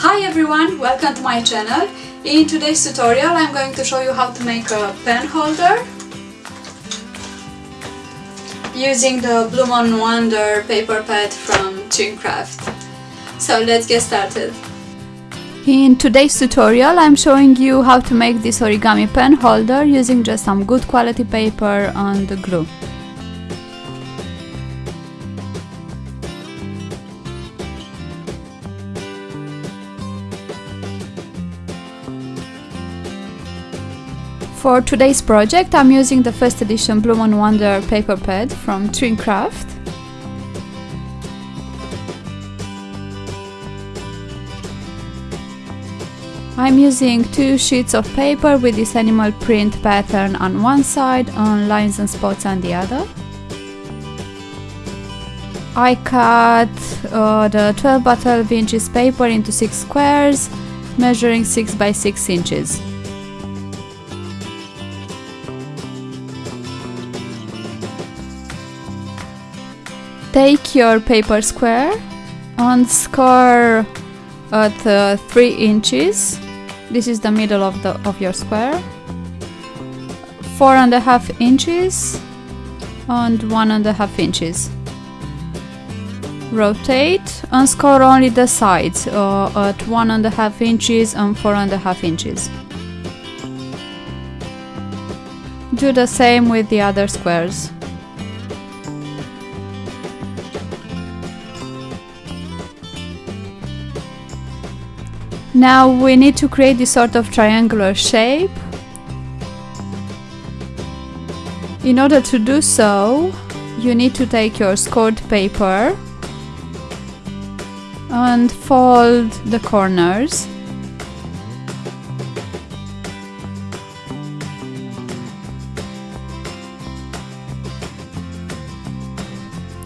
Hi everyone, welcome to my channel. In today's tutorial I'm going to show you how to make a pen holder using the Bloom on Wonder paper pad from Trimcraft. So let's get started. In today's tutorial I'm showing you how to make this origami pen holder using just some good quality paper and the glue. For today's project I'm using the first edition Bloom on Wonder paper pad from Trimcraft. I'm using two sheets of paper with this animal print pattern on one side and lines and spots on the other. I cut uh, the 12 by 12 inches paper into 6 squares measuring 6 by 6 inches. Take your paper square and score at uh, 3 inches. This is the middle of, the, of your square. Four and a half inches and one and a half inches. Rotate and score only the sides uh, at one and a half inches and four and a half inches. Do the same with the other squares. Now we need to create this sort of triangular shape. In order to do so, you need to take your scored paper and fold the corners.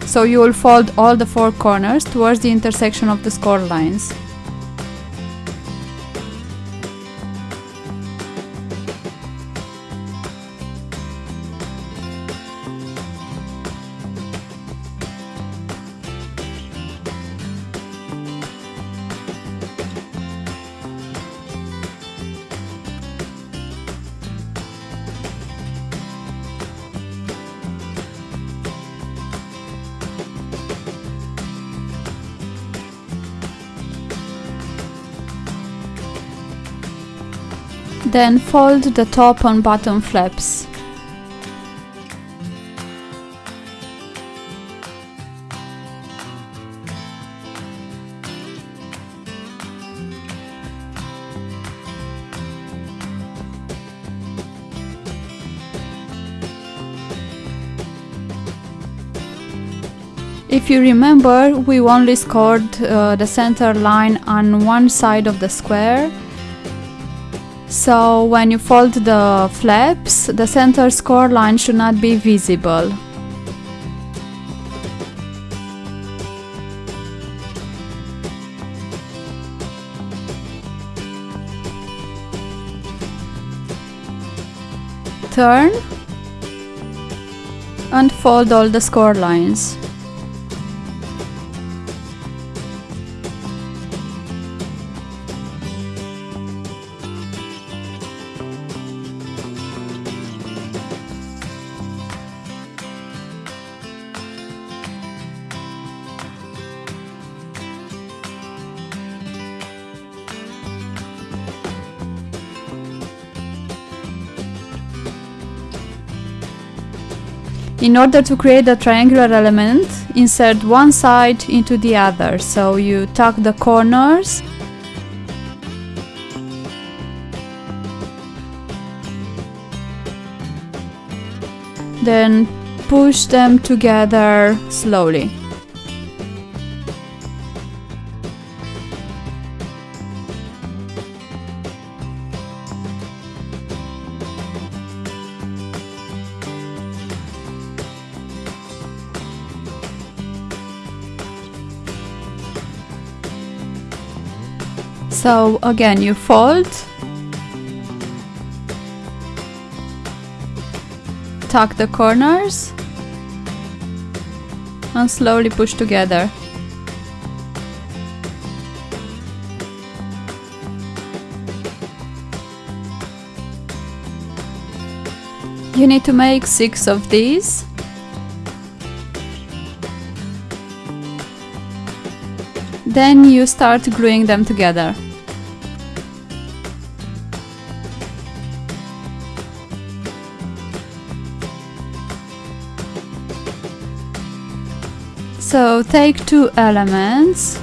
So you will fold all the four corners towards the intersection of the score lines. Then fold the top and bottom flaps. If you remember, we only scored uh, the center line on one side of the square so when you fold the flaps, the center score line should not be visible. Turn and fold all the score lines. In order to create a triangular element, insert one side into the other. So you tuck the corners then push them together slowly. So again, you fold, tuck the corners and slowly push together. You need to make six of these. Then you start gluing them together. So take two elements,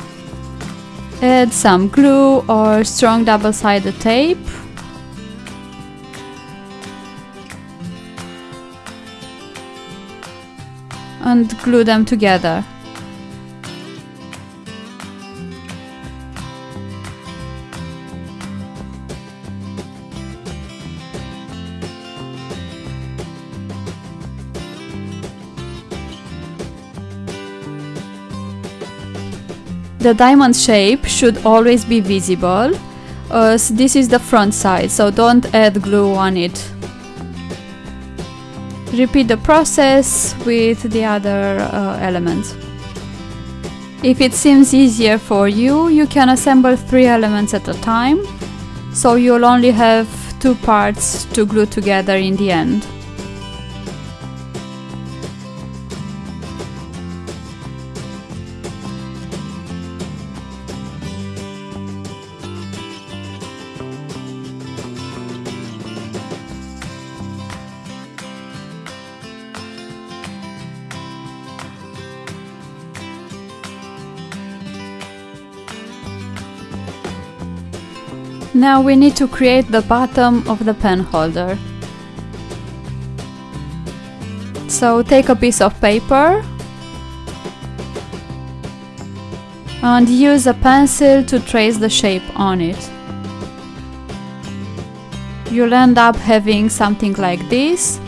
add some glue or strong double-sided tape and glue them together. The diamond shape should always be visible as this is the front side, so don't add glue on it. Repeat the process with the other uh, elements. If it seems easier for you, you can assemble three elements at a time, so you'll only have two parts to glue together in the end. Now we need to create the bottom of the pen holder. So take a piece of paper and use a pencil to trace the shape on it. You'll end up having something like this.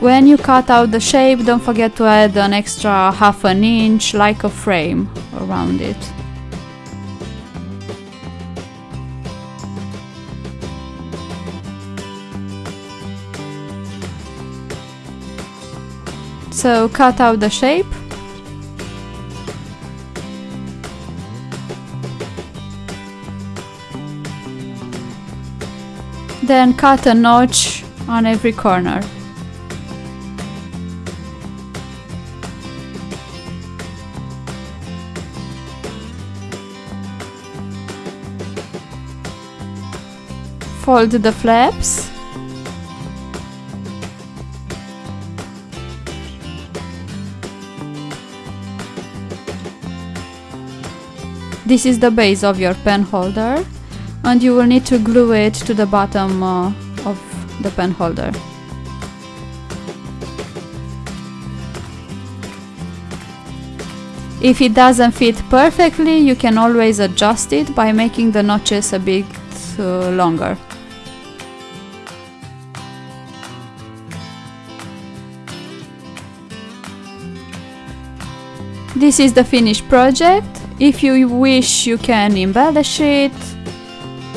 When you cut out the shape, don't forget to add an extra half an inch like a frame around it. So cut out the shape. Then cut a notch on every corner. Fold the flaps This is the base of your pen holder and you will need to glue it to the bottom uh, of the pen holder. If it doesn't fit perfectly, you can always adjust it by making the notches a bit uh, longer. This is the finished project. If you wish, you can embellish it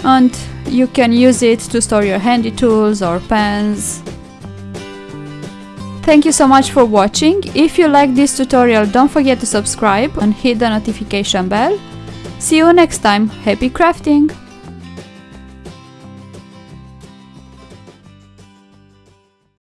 and you can use it to store your handy tools or pens. Thank you so much for watching. If you like this tutorial, don't forget to subscribe and hit the notification bell. See you next time. Happy crafting!